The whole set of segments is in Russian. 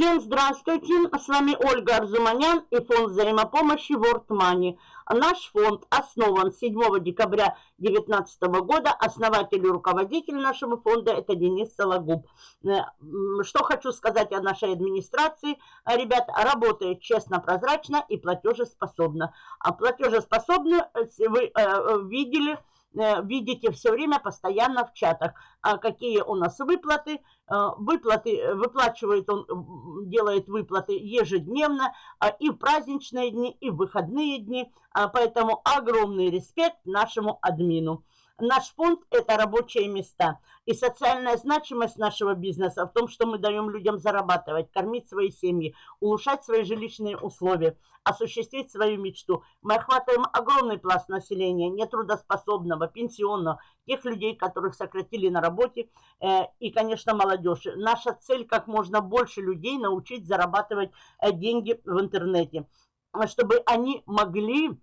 Всем здравствуйте, с вами Ольга Арзуманян и фонд взаимопомощи World Money. Наш фонд основан 7 декабря 2019 года. Основатель и руководитель нашего фонда это Денис Сологуб. Э, что хочу сказать о нашей администрации. Ребят, работает честно, прозрачно и платежеспособно. А платежеспособны э, вы э, видели видите все время постоянно в чатах, а какие у нас выплаты. Э, выплаты, э, выплачивает он, делает выплаты ежедневно а и в праздничные дни, и в выходные дни. Поэтому огромный респект нашему админу. Наш фонд – это рабочие места. И социальная значимость нашего бизнеса в том, что мы даем людям зарабатывать, кормить свои семьи, улучшать свои жилищные условия, осуществить свою мечту. Мы охватываем огромный пласт населения, нетрудоспособного, пенсионного, тех людей, которых сократили на работе, э, и, конечно, молодежь. Наша цель – как можно больше людей научить зарабатывать э, деньги в интернете, чтобы они могли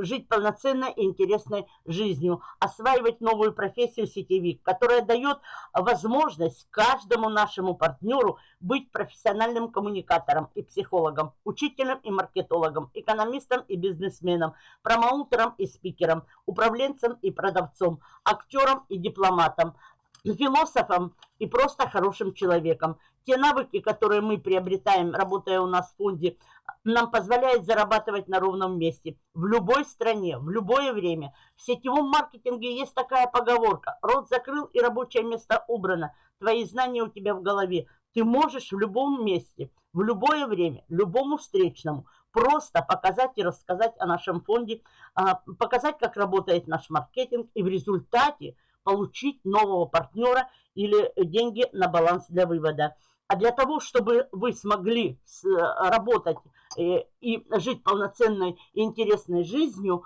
жить полноценной и интересной жизнью, осваивать новую профессию сетевик, которая дает возможность каждому нашему партнеру быть профессиональным коммуникатором и психологом, учителем и маркетологом, экономистом и бизнесменом, промоутером и спикером, управленцем и продавцом, актером и дипломатом, философом и просто хорошим человеком. Те навыки, которые мы приобретаем, работая у нас в фонде, нам позволяют зарабатывать на ровном месте, в любой стране, в любое время. В сетевом маркетинге есть такая поговорка. Рот закрыл и рабочее место убрано. Твои знания у тебя в голове. Ты можешь в любом месте, в любое время, любому встречному просто показать и рассказать о нашем фонде, а, показать, как работает наш маркетинг и в результате получить нового партнера или деньги на баланс для вывода. А для того, чтобы вы смогли работать э, и жить полноценной и интересной жизнью,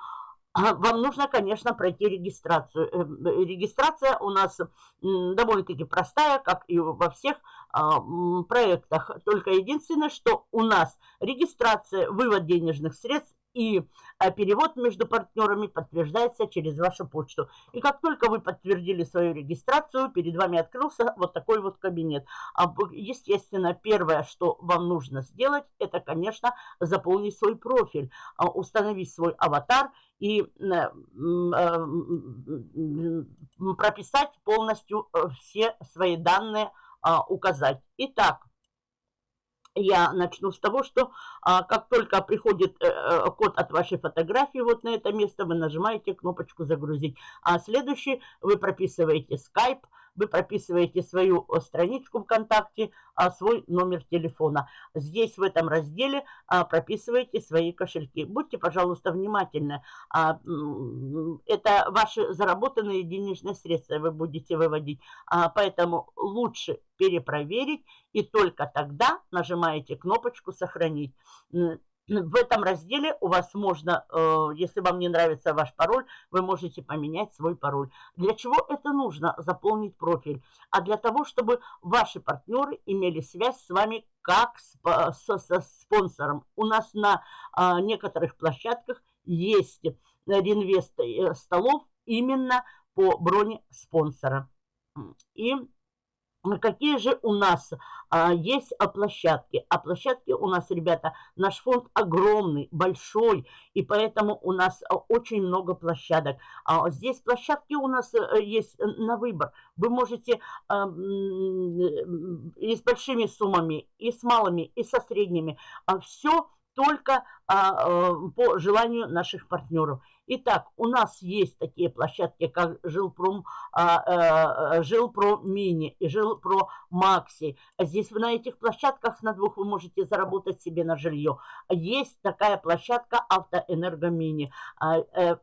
а, вам нужно, конечно, пройти регистрацию. Э, регистрация у нас довольно-таки простая, как и во всех а, проектах. Только единственное, что у нас регистрация, вывод денежных средств и а, перевод между партнерами подтверждается через вашу почту. И как только вы подтвердили свою регистрацию, перед вами открылся вот такой вот кабинет. А, естественно, первое, что вам нужно сделать, это, конечно, заполнить свой профиль, а, установить свой аватар и прописать полностью э, все свои данные, указать. Итак, я начну с того, что а, как только приходит э, э, код от вашей фотографии вот на это место, вы нажимаете кнопочку «Загрузить». А следующий вы прописываете Skype, вы прописываете свою э, страничку ВКонтакте, а, свой номер телефона. Здесь в этом разделе а, прописываете свои кошельки. Будьте, пожалуйста, внимательны. А, это ваши заработанные денежные средства вы будете выводить. Поэтому лучше перепроверить и только тогда нажимаете кнопочку «Сохранить» в этом разделе у вас можно, э, если вам не нравится ваш пароль, вы можете поменять свой пароль. Для чего это нужно? Заполнить профиль. А для того, чтобы ваши партнеры имели связь с вами как с, со, со спонсором. У нас на а, некоторых площадках есть реинвест э, столов именно по броне спонсора. И Какие же у нас а, есть а, площадки? А площадки у нас, ребята, наш фонд огромный, большой, и поэтому у нас а, очень много площадок. А, здесь площадки у нас а, есть на выбор. Вы можете а, и с большими суммами, и с малыми, и со средними. А, все только а, по желанию наших партнеров. Итак, у нас есть такие площадки, как Жилпром, а, а, Жилпро Мини и Жилпро Макси. Здесь на этих площадках на двух вы можете заработать себе на жилье. Есть такая площадка Автоэнерго Мини. А, э,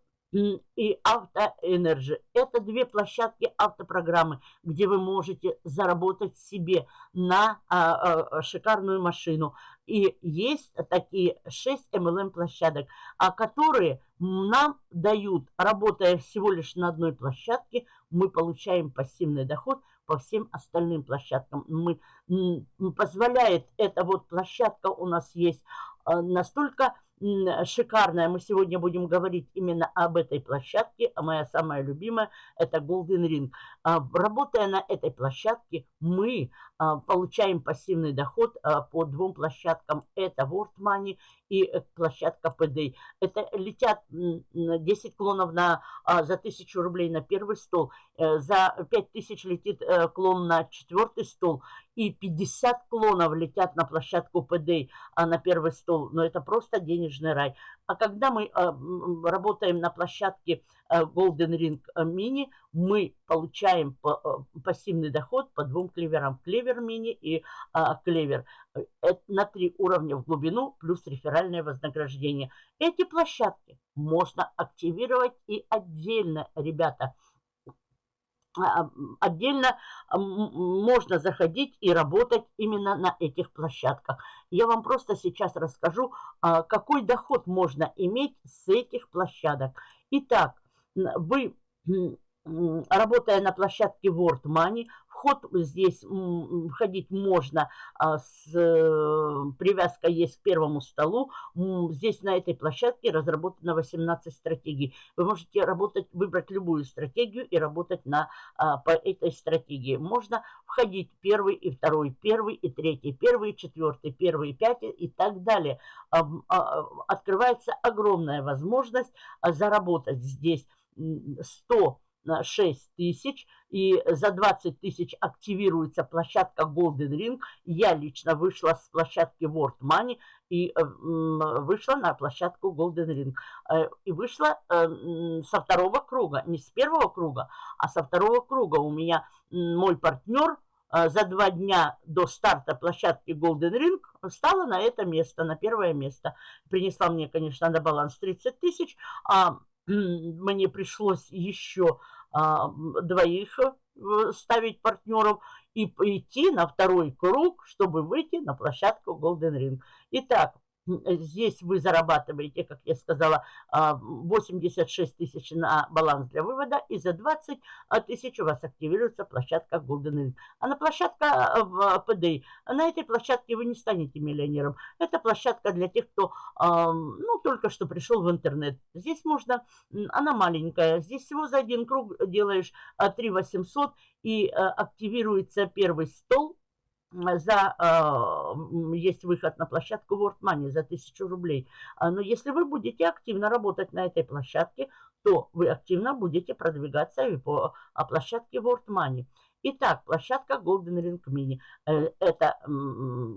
и Автоэнерджи. Это две площадки автопрограммы, где вы можете заработать себе на а, а, шикарную машину. И есть такие 6 MLM площадок, а которые нам дают, работая всего лишь на одной площадке, мы получаем пассивный доход по всем остальным площадкам. Мы, позволяет эта вот площадка у нас есть а, настолько шикарная. Мы сегодня будем говорить именно об этой площадке. А моя самая любимая – это Golden Ring. А, работая на этой площадке, мы а, получаем пассивный доход по двум площадкам. Это World Money и э, площадка PD. Это летят 10 клонов на, за 1000 рублей на первый стол. Э, за 5000 летит э, клон на четвертый стол и 50 клонов летят на площадку а на первый стол. Но это просто денежный рай. А когда мы а, работаем на площадке а, Golden Ring Mini, мы получаем по, а, пассивный доход по двум клеверам. Клевер мини и а, клевер. Это на три уровня в глубину плюс реферальное вознаграждение. Эти площадки можно активировать и отдельно, ребята. А, отдельно можно заходить и работать именно на этих площадках. Я вам просто сейчас расскажу, а, какой доход можно иметь с этих площадок. Итак, вы, работая на площадке World Money, Вход здесь входить можно а, с э, привязкой есть к первому столу. Здесь на этой площадке разработано 18 стратегий. Вы можете работать, выбрать любую стратегию и работать на, а, по этой стратегии. Можно входить первый и второй, первый и третий, первый и четвертый, первый и пятый и так далее. А, открывается огромная возможность заработать здесь 100 6 тысяч, и за 20 тысяч активируется площадка Golden Ring. Я лично вышла с площадки World Money и э, вышла на площадку Golden Ring. Э, и вышла э, со второго круга, не с первого круга, а со второго круга. У меня мой партнер за два дня до старта площадки Golden Ring стала на это место, на первое место. Принесла мне, конечно, на баланс 30 тысяч, а мне пришлось еще а, двоих э, ставить партнеров и идти на второй круг, чтобы выйти на площадку Golden Ring. Итак, здесь вы зарабатываете, как я сказала, 86 а, тысяч на баланс для вывода, и за 20 а, тысяч у вас активируется площадка Golden Ring. А на площадка э, в PDI, на этой площадке вы не станете миллионером. Это площадка для тех, кто ну, только что пришел в интернет. Здесь можно, она маленькая, здесь всего за один круг делаешь 3 800 и э, активируется первый стол, за, э, есть выход на площадку World Money за 1000 рублей. А, но если вы будете активно работать на этой площадке, то вы активно будете продвигаться и по а, площадке World Money. Итак, площадка Golden Ring Mini. Э, это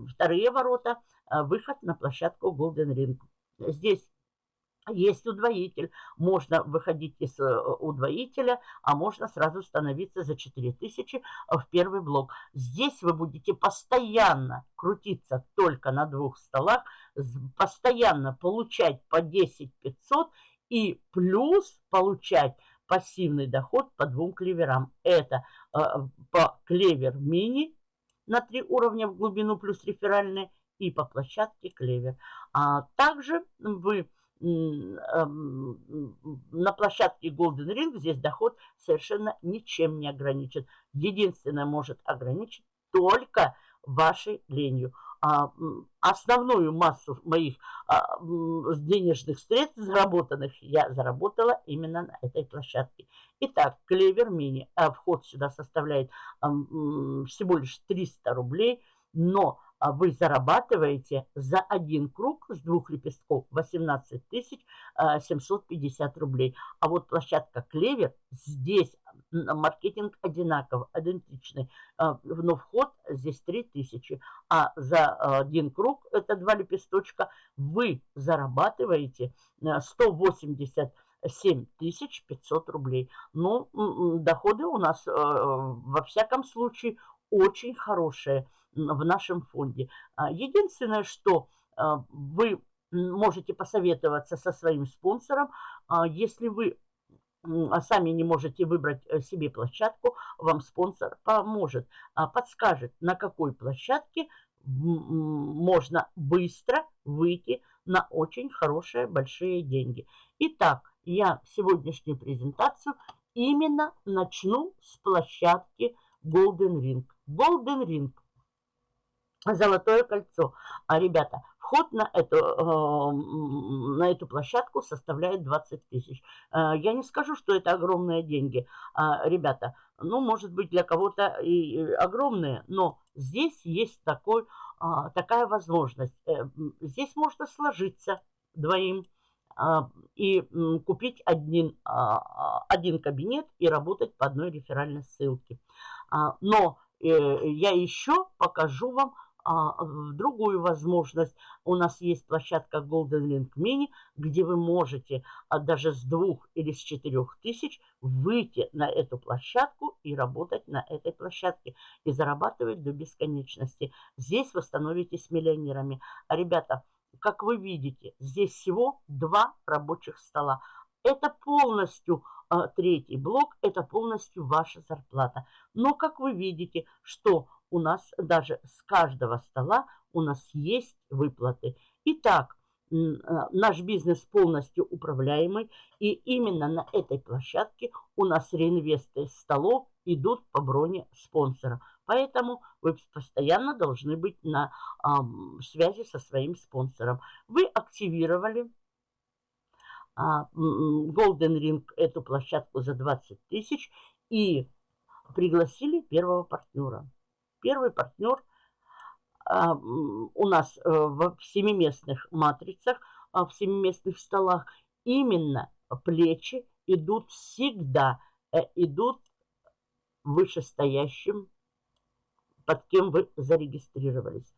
вторые ворота, выход на площадку Golden Ring. Здесь есть удвоитель, можно выходить из э, удвоителя, а можно сразу становиться за 4000 в первый блок. Здесь вы будете постоянно крутиться только на двух столах, постоянно получать по 10 500 и плюс получать пассивный доход по двум клеверам. Это э, по клевер мини на три уровня в глубину плюс реферальные и по площадке клевер. А также вы на площадке Golden Ring здесь доход совершенно ничем не ограничен. Единственное может ограничить только вашей ленью. А, основную массу моих а, денежных средств заработанных я заработала именно на этой площадке. Итак, Клевер Мини. А вход сюда составляет всего лишь 300 рублей, но вы зарабатываете за один круг с двух лепестков 18 750 а, рублей. А вот площадка Клевер, здесь маркетинг одинаков, идентичный, а, но вход здесь 3000. А за один круг, это два лепесточка, вы зарабатываете 180 7 500 рублей. Ну, доходы у нас во всяком случае очень хорошие в нашем фонде. А, единственное, что а, вы можете посоветоваться со своим спонсором, а, если вы сами не можете выбрать э, себе площадку, вам спонсор поможет, подскажет, на какой площадке можно быстро выйти на очень хорошие большие деньги. Итак, я сегодняшнюю презентацию именно начну с площадки Golden Ring. Golden Ring – золотое кольцо. А, ребята, Вход на эту, э, на эту площадку составляет 20 тысяч. Э, я не скажу, что это огромные деньги, э, ребята. Ну, может быть, для кого-то и огромные, но здесь есть такой, такая возможность. Здесь можно сложиться двоим и купить один, один кабинет и работать по одной реферальной ссылке. Но я еще покажу вам а, другую возможность. У нас есть площадка Golden Link Mini, где вы можете а, даже с двух или с четырех тысяч выйти на эту площадку и работать на этой площадке и зарабатывать до бесконечности. Здесь вы становитесь миллионерами. А, ребята, как вы видите, здесь всего два рабочих стола. Это полностью а, третий блок, это полностью ваша зарплата. Но как вы видите, что у нас даже с каждого стола у нас есть выплаты. Итак, э, наш бизнес полностью управляемый, и именно на этой площадке у нас реинвесты столов идут по броне спонсора. Поэтому вы постоянно должны быть на э, связи со своим спонсором. Вы активировали э, Golden Ring, эту площадку за 20 тысяч, и пригласили первого партнера. Первый партнер а, у нас э, в семиместных матрицах, а, в семиместных столах именно плечи идут всегда, э, идут вышестоящим, под кем вы зарегистрировались.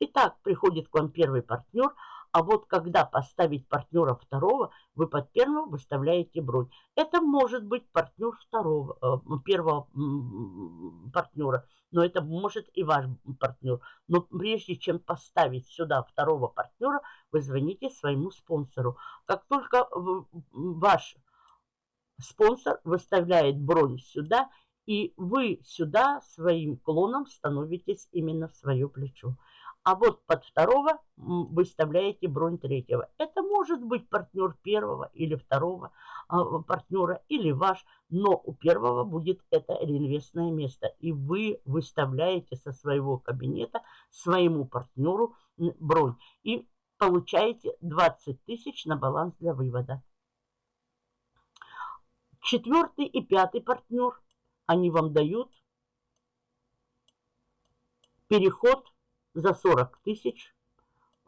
Итак, приходит к вам первый партнер – а вот когда поставить партнера второго, вы под первого выставляете бронь. Это может быть партнер второго, э, первого партнера, но это может и ваш партнер. Но прежде чем поставить сюда второго партнера, вы звоните своему спонсору. Как только ваш спонсор выставляет бронь сюда, и вы сюда своим клоном становитесь именно в свое плечо. А вот под второго выставляете бронь третьего. Это может быть партнер первого или второго а, партнера, или ваш, но у первого будет это реинвестное место. И вы выставляете со своего кабинета своему партнеру бронь. И получаете 20 тысяч на баланс для вывода. Четвертый и пятый партнер, они вам дают переход за 40 тысяч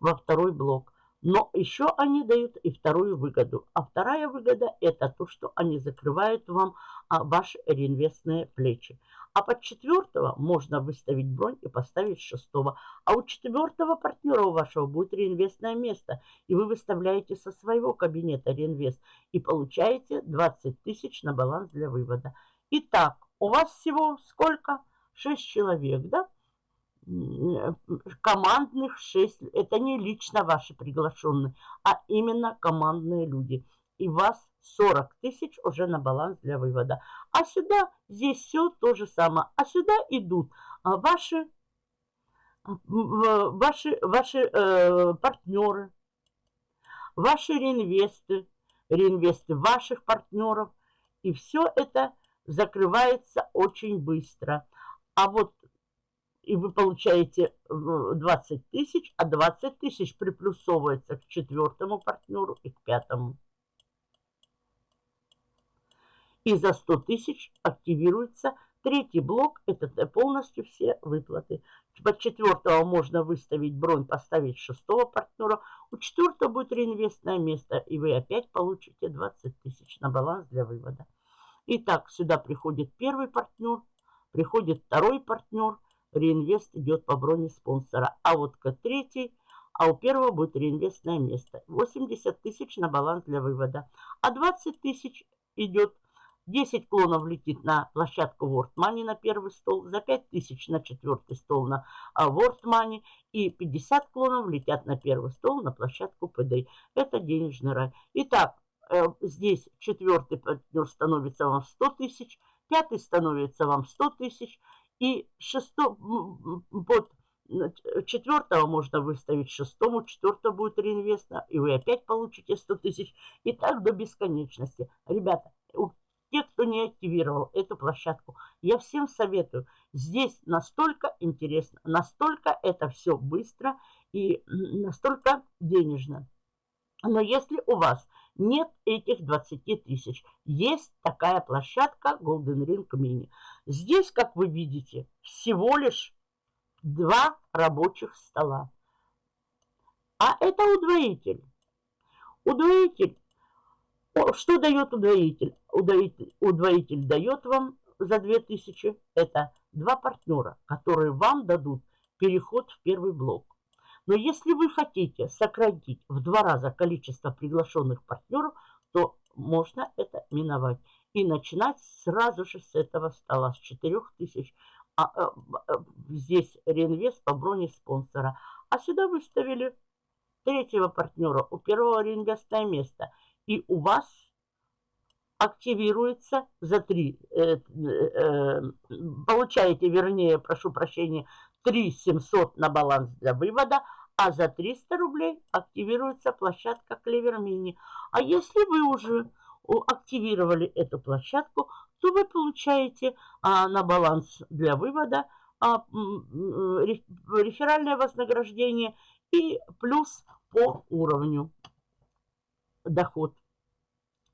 во второй блок. Но еще они дают и вторую выгоду. А вторая выгода это то, что они закрывают вам а, ваши реинвестные плечи. А под четвертого можно выставить бронь и поставить шестого. А у четвертого партнера у вашего будет реинвестное место. И вы выставляете со своего кабинета реинвест. И получаете 20 тысяч на баланс для вывода. Итак, у вас всего сколько? 6 человек, да? Командных 6. Это не лично ваши приглашенные, а именно командные люди. И вас 40 тысяч уже на баланс для вывода. А сюда, здесь все то же самое. А сюда идут а, ваши, ваши, ваши э, партнеры, ваши реинвесты, реинвесты ваших партнеров. И все это закрывается очень быстро. А вот и вы получаете 20 тысяч, а 20 тысяч приплюсовывается к четвертому партнеру и к пятому. И за 100 тысяч активируется третий блок, это полностью все выплаты. Под четвертого можно выставить бронь, поставить шестого партнера. У четвертого будет реинвестное место, и вы опять получите 20 тысяч на баланс для вывода. Итак, сюда приходит первый партнер, приходит второй партнер – реинвест идет по броне спонсора. А вот к третий, а у первого будет реинвестное место. 80 тысяч на баланс для вывода. А 20 тысяч идет 10 клонов летит на площадку World Money на первый стол, за 5 тысяч на четвертый стол на а, World Money и 50 клонов летят на первый стол на площадку PD. Это денежный рай. Итак, э, здесь четвертый партнер становится вам 100 тысяч, пятый становится вам 100 тысяч, и шесто, под четвертого можно выставить шестому, четвертого будет реинвестно, и вы опять получите 100 тысяч. И так до бесконечности. Ребята, те, кто не активировал эту площадку, я всем советую. Здесь настолько интересно, настолько это все быстро и настолько денежно. Но если у вас нет этих 20 тысяч, есть такая площадка Golden Ring Mini. Здесь, как вы видите, всего лишь два рабочих стола. А это удвоитель. Удвоитель. Что дает удвоитель? Удвоитель, удвоитель дает вам за 2000. Это два партнера, которые вам дадут переход в первый блок. Но если вы хотите сократить в два раза количество приглашенных партнеров, то можно это миновать. И начинать сразу же с этого стола, с 4000. А, а, а, здесь реинвест по броне спонсора. А сюда выставили третьего партнера, у первого реинвестное место. И у вас активируется за три, э, э, получаете, вернее, прошу прощения, 3 700 на баланс для вывода, а за 300 рублей активируется площадка Клевер Мини. А если вы уже активировали эту площадку, то вы получаете а, на баланс для вывода а, реферальное вознаграждение и плюс по уровню доход.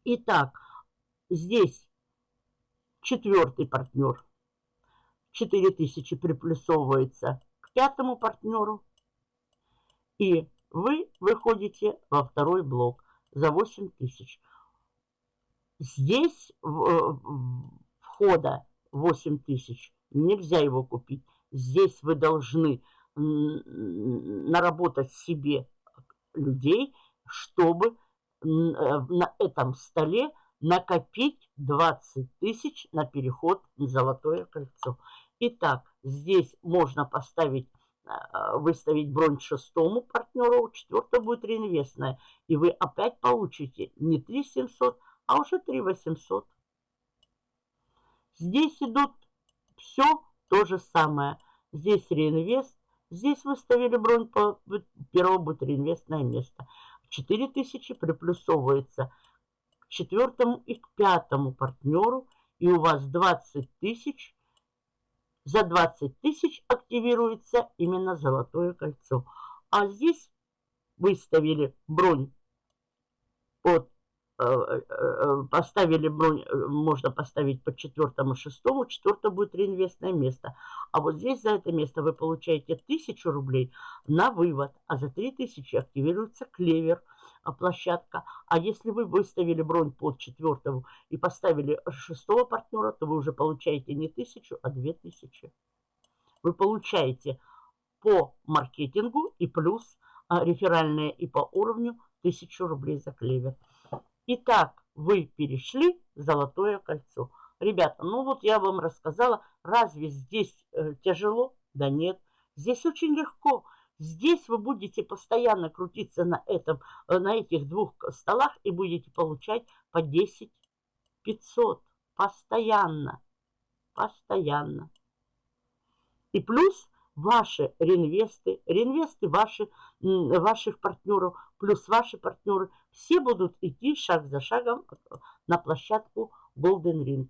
Итак, здесь четвертый партнер 4000 приплюсовывается к пятому партнеру. И вы выходите во второй блок за 8000. Здесь э, входа 8000. Нельзя его купить. Здесь вы должны наработать себе людей, чтобы э, на этом столе накопить 20 тысяч на переход в золотое кольцо. Итак, здесь можно поставить, э, выставить бронь шестому партнеру, четвертое будет реинвестная. И вы опять получите не 3 700, а уже 3 800. Здесь идут все то же самое. Здесь реинвест, здесь выставили бронь по первому будет реинвестное место. 4000 приплюсовывается к четвертому и к пятому партнеру, и у вас 20 тысяч. За 20 тысяч активируется именно золотое кольцо. А здесь выставили бронь от Э, э, э, поставили бронь, можно поставить по четвертому, шестому, четвертое будет реинвестное место. А вот здесь за это место вы получаете тысячу рублей на вывод, а за три тысячи активируется клевер площадка. А если вы выставили бронь под четвертого и поставили шестого партнера, то вы уже получаете не тысячу, а две тысячи. Вы получаете по маркетингу и плюс а, реферальные и по уровню тысячу рублей за клевер. Итак, вы перешли золотое кольцо. Ребята, ну вот я вам рассказала, разве здесь э, тяжело? Да нет, здесь очень легко. Здесь вы будете постоянно крутиться на, этом, э, на этих двух столах и будете получать по 10 500. Постоянно. Постоянно. И плюс ваши реинвесты, реинвесты ваши, ваших партнеров, плюс ваши партнеры, все будут идти шаг за шагом на площадку Golden Ring.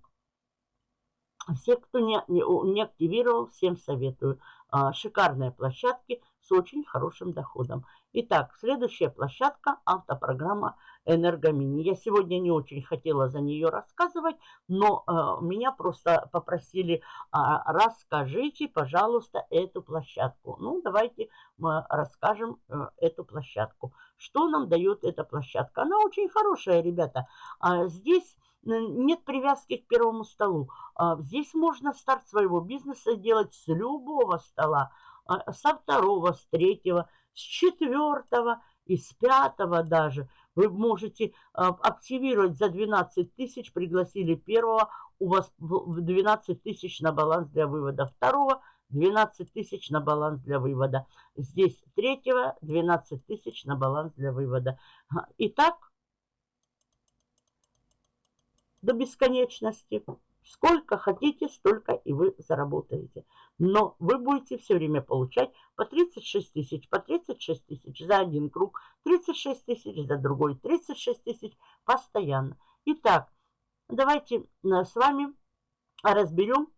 Все, кто не, не, не активировал, всем советую. А, шикарные площадки с очень хорошим доходом. Итак, следующая площадка – автопрограмма «Энергомини». Я сегодня не очень хотела за нее рассказывать, но э, меня просто попросили, э, расскажите, пожалуйста, эту площадку. Ну, давайте мы расскажем э, эту площадку. Что нам дает эта площадка? Она очень хорошая, ребята. А здесь нет привязки к первому столу. А, здесь можно старт своего бизнеса делать с любого стола, а, со второго, с третьего, с четвертого и с пятого даже. Вы можете а, активировать за 12 тысяч, пригласили первого, у вас 12 тысяч на баланс для вывода второго, 12 тысяч на баланс для вывода. Здесь третьего 12 тысяч на баланс для вывода. Итак, до бесконечности. Сколько хотите, столько и вы заработаете. Но вы будете все время получать по 36 тысяч, по 36 тысяч за один круг, 36 тысяч за другой, 36 тысяч постоянно. Итак, давайте с вами разберем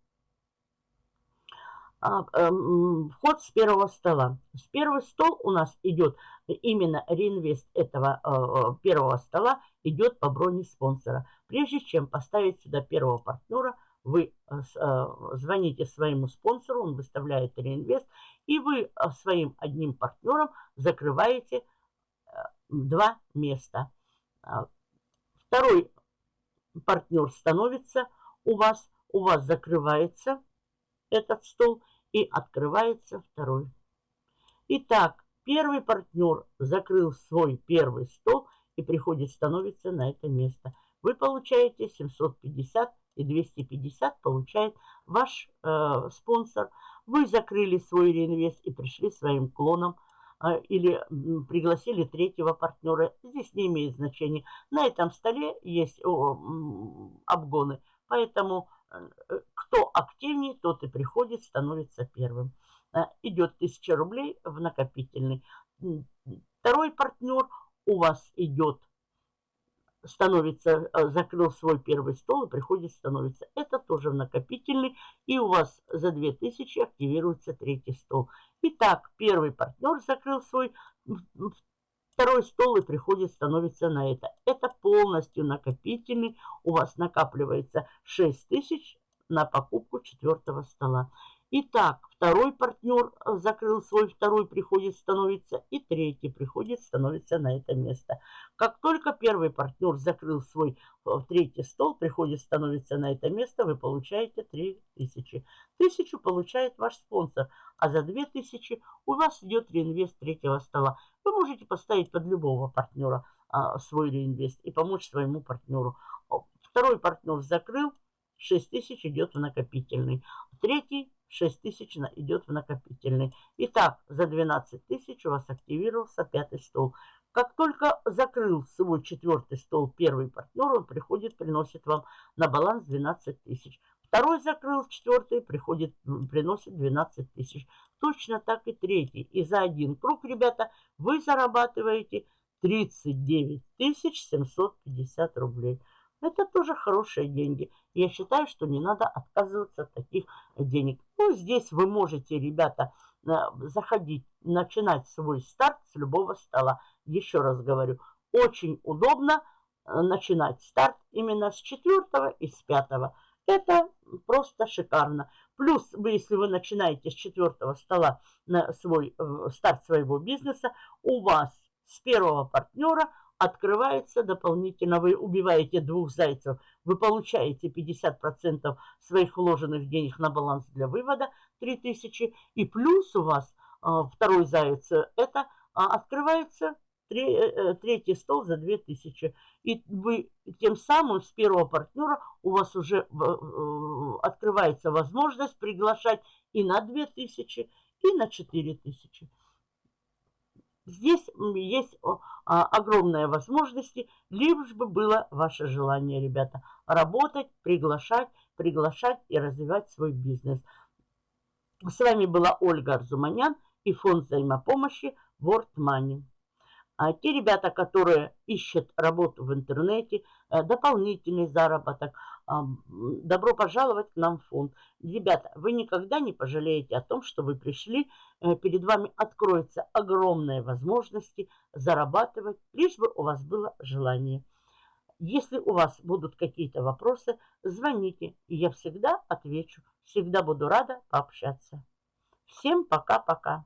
а, эм, вход с первого стола. С первого стол у нас идет именно реинвест этого э, э, первого стола идет по броне спонсора. Прежде чем поставить сюда первого партнера, вы э, звоните своему спонсору, он выставляет реинвест, и вы своим одним партнером закрываете два места. Второй партнер становится у вас, у вас закрывается этот стол – и открывается второй. Итак, первый партнер закрыл свой первый стол и приходит, становится на это место. Вы получаете 750 и 250 получает ваш э, спонсор. Вы закрыли свой реинвест и пришли своим клоном э, или пригласили третьего партнера. Здесь не имеет значения. На этом столе есть о, обгоны, поэтому Э, кто активнее, тот и приходит, становится первым. Э, идет 1000 рублей в накопительный. Второй партнер у вас идет, становится, э, закрыл свой первый стол и приходит, становится. Это тоже в накопительный. И у вас за 2000 активируется третий стол. Итак, первый партнер закрыл свой Второй стол и приходит, становится на это. Это полностью накопительный. У вас накапливается 6 тысяч на покупку четвертого стола. Итак, второй партнер э, закрыл свой, второй приходит, становится, и третий приходит, становится на это место. Как только первый партнер закрыл свой э, третий стол, приходит, становится на это место, вы получаете 3000. Тысячу получает ваш спонсор, а за 2000 у вас идет реинвест третьего стола. Вы можете поставить под любого партнера а, свой реинвест и помочь своему партнеру. Второй партнер закрыл, 6 тысяч идет в накопительный. Третий 6 тысяч идет в накопительный. Итак, за 12 тысяч у вас активировался пятый стол. Как только закрыл свой четвертый стол первый партнер, он приходит, приносит вам на баланс 12 тысяч. Второй закрыл четвертый, приходит, приносит 12 тысяч. Точно так и третий. И за один круг, ребята, вы зарабатываете 39 750 рублей. Это тоже хорошие деньги. Я считаю, что не надо отказываться от таких денег. Ну, здесь вы можете, ребята, э, заходить, начинать свой старт с любого стола. Еще раз говорю, очень удобно э, начинать старт именно с четвертого и с пятого. Это просто шикарно. Плюс, вы, если вы начинаете с четвертого стола на свой э, старт своего бизнеса, у вас с первого партнера – открывается дополнительно. Вы убиваете двух зайцев. Вы получаете 50% своих вложенных денег на баланс для вывода 3000. И плюс у вас а, второй заяц, это а, открывается э, э, третий стол за 2000. И вы тем самым с первого партнера у вас уже э, открывается возможность приглашать и на 2000, и на 4000. Здесь есть а, огромные возможности, лишь бы было ваше желание, ребята, работать, приглашать, приглашать и развивать свой бизнес. С вами была Ольга Арзуманян и фонд взаимопомощи World Money. А те ребята, которые ищут работу в интернете, э, дополнительный заработок, добро пожаловать к нам в фонд. Ребята, вы никогда не пожалеете о том, что вы пришли. Э, перед вами откроются огромные возможности зарабатывать, лишь бы у вас было желание. Если у вас будут какие-то вопросы, звоните, и я всегда отвечу. Всегда буду рада пообщаться. Всем пока-пока.